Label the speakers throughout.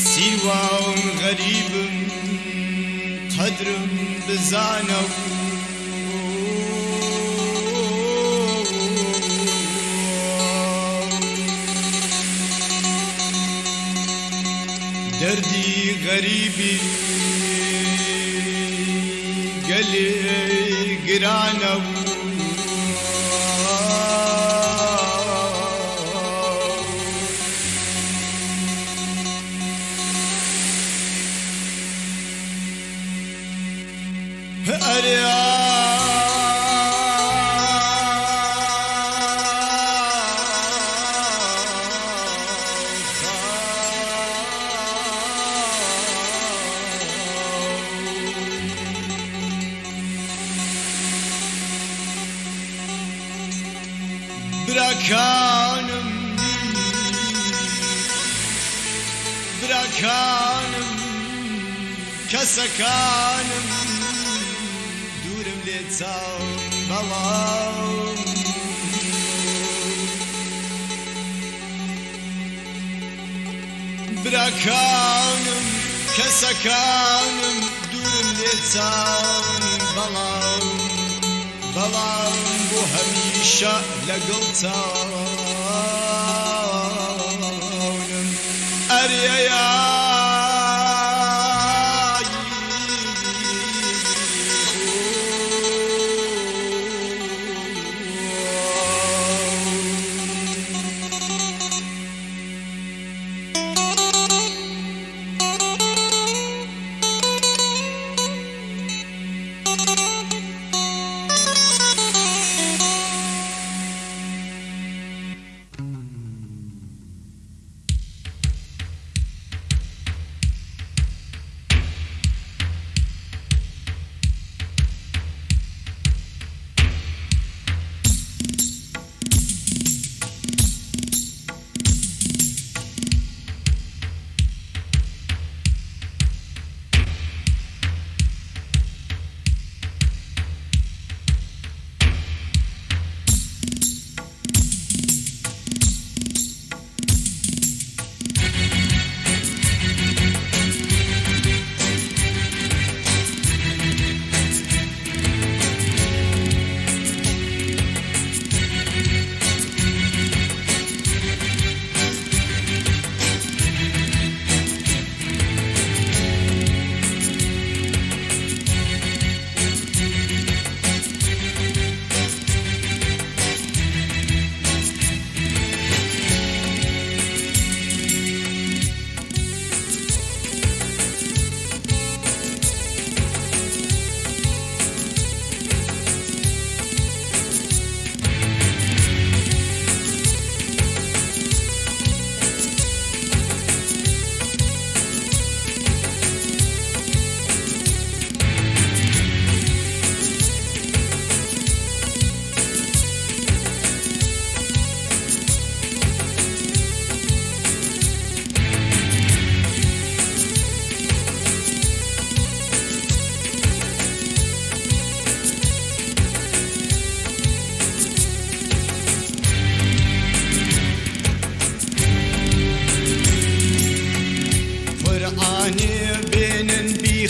Speaker 1: سبحان غريب قدرم بزانه دردي غريبي قلي قرانه bırakanım bırakanım kasakanım town alone. Bırakanım, kesakanım, durun yetan balam, balam bu hemişe lagıltan. Eriyaya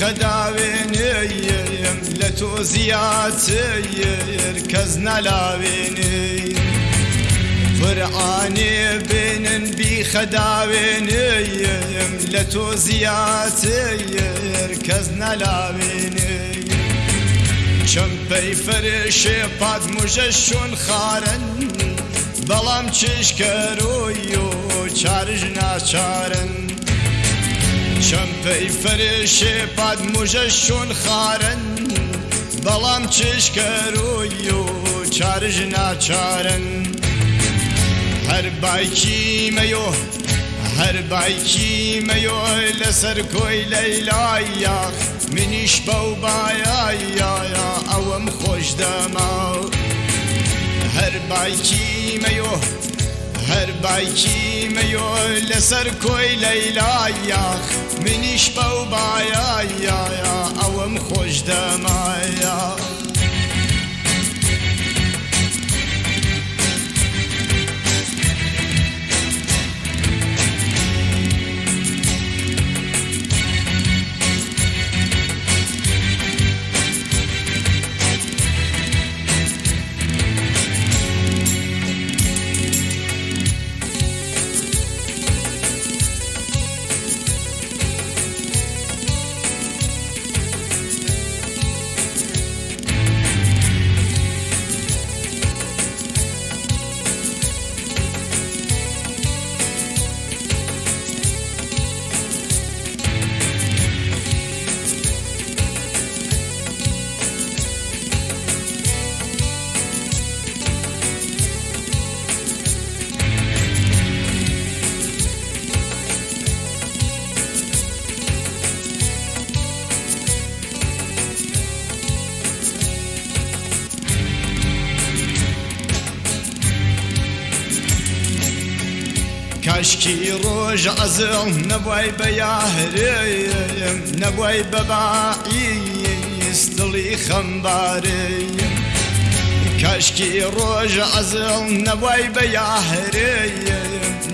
Speaker 1: خەداوێنێم لە تۆ زیاتر کەس نەلاوێنێ فرعانێ بێنن بی خەداوێنێم لە تۆ زیاتر کەس نەلاوێنێ چەم پەی فرێشێ پات مژە شۆن خارن بەڵام چشکەرۆی و چارژ ناچارن چەمپەی فرێشێ پاد مژە شۆن خارن بەڵام چشکەرۆی و چارژ ناچارن هەر باکی مەۆ هەر باکی مەۆ لەسەر کۆی لەیلایە منیش بەو بایایە ئەوەم خۆش دەما هەر باکی مەۆ هر باکی میول لسر کوی لیلا یا منیش باو بایا یا اوم خوش دمایا عشکی ڕۆژ عزم نەبای بە یاهرم نەبای بەباعیستڵی خەمبارەیە کاشکی ڕۆژ عزم نەبای بە یاهرەیە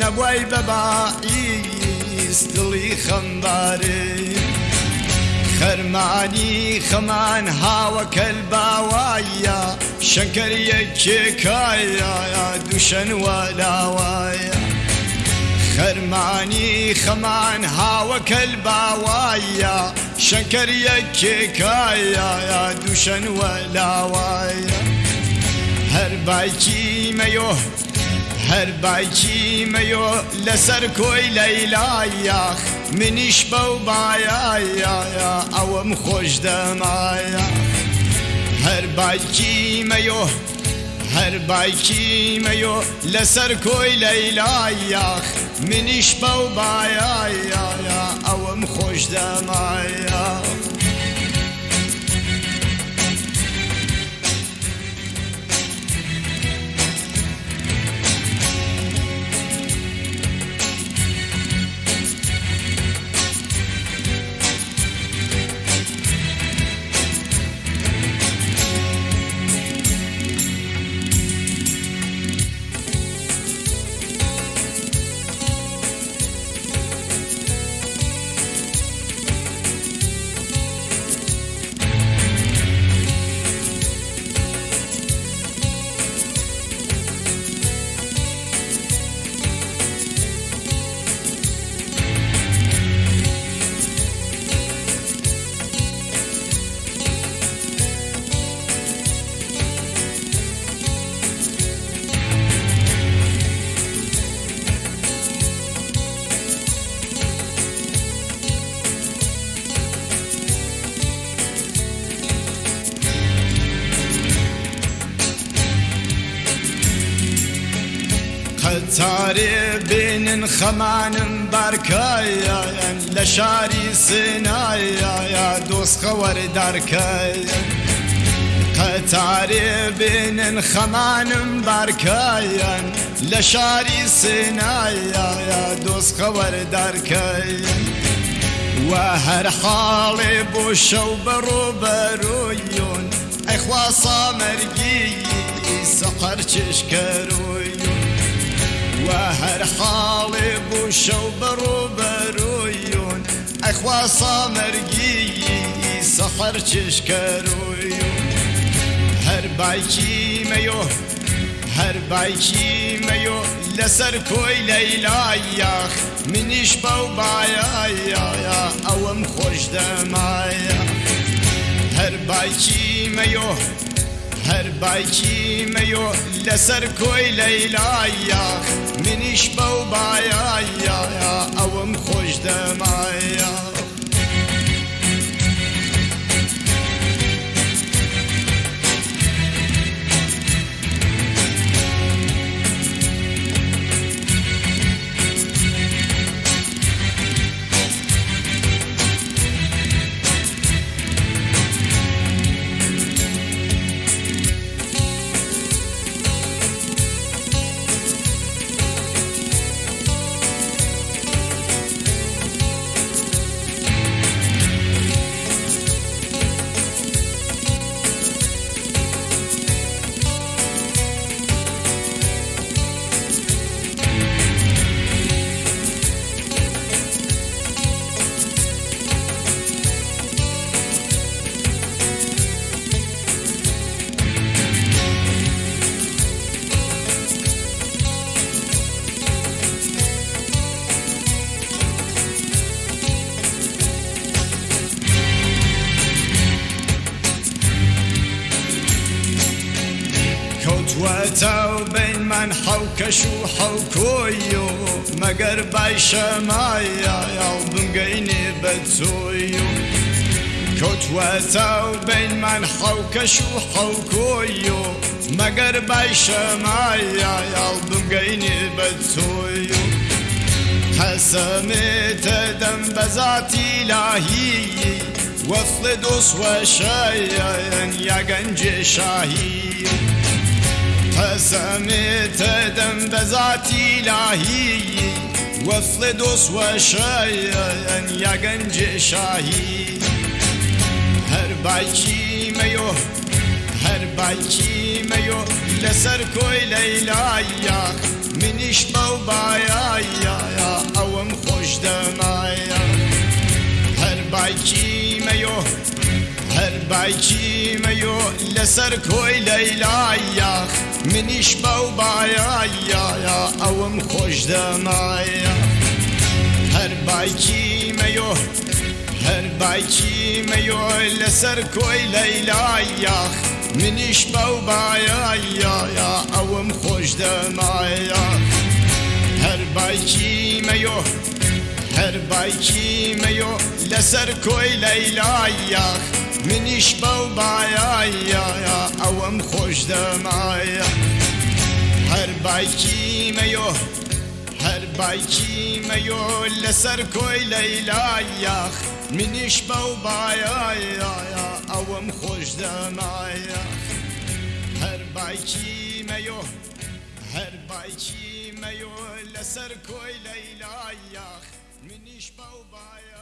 Speaker 1: نەبای بەباعیستڵی خەمبارەیە خەرمانی خەمان هاوەکەل باوایە شەکەریەکێکایە دووشەن وەلاوایە خەرمانی خەمان هاوەکەل باوایە شەکەر یەکێکایە یا دووشەنوە لاوایە هەر باکی مەۆ هەر باکی مەۆ لەسەر کۆی لەیلایەخ منیش بەو بایایە ئەوەم خۆش دەمایە هەر باکی مەۆ هر بايكي ميو لسر كوي ليلا ياخ منيش باو بايا يا يا او مخوش دمايا تارێ بێنن خەمانم بارکایەن لە شاری سنایە دۆستخەوەەردارکەن قەتارێ بێنن خەمانم بارکایەن لە شاری سنایە دۆستخەوەەردارکەن و هەر حاڵێ بۆ شەو بەڕۆبەرۆیۆن ئەخوا سامەرگی سەقەر چشکەڕۆیۆن و هەر حاڵێ بوو شەو بەڕۆبەرۆیۆن ئەخوا سامەرگی سەحەر چشکەڕۆیۆن هەر باکی مەۆ هەر باکی مەۆ لەسەر کۆی لەیلایەخ منیش بەو بایایە ئەوەم خۆش دەمایە هەر باکی مەۆ هەر بایکی مەۆ لەسەر کۆی لەیلایە منیش بەو بایایە ئەوم خۆش دەمایە واتوا بين من منحة وكشوحة وكويو مقرباي شمايا يا بنقيني بتسويو كنت واتوا بين منحة وكشوحة وكويو مقرباي شمايا يا بنقيني بتسويو حسمت دم بذاتي لاهي وفض وشايا يا قنج شاهي حسمت دم بذات إلهي وفل دوس وشاي أن يقنج شاهي هر باكي ميو هر باكي ميو لسر كوي ليلايا منش موبايا يا أوم خوش دمايا هر باكي ميو بايكي ميو لسر كوي يا منيش باو بايايا اوم خوش دمايا هر بايكي ميو هر بايكي ميو لسر كوي يا منيش باو يا اوم خوش دمايا هر بايكي ميو هر بايكي ميو لسر كوي يا منیش بەو بایایە ئەوەم خۆش دەمایە هەر باکی مەۆ يا باکی مەۆ لەسەر يا لەیلایەخ منیش بەو بایایە ئەوەم خۆش دەمایە هەر باکی مەۆ هەر باکی لسر لەسەر کۆی يا منیش بەو بایە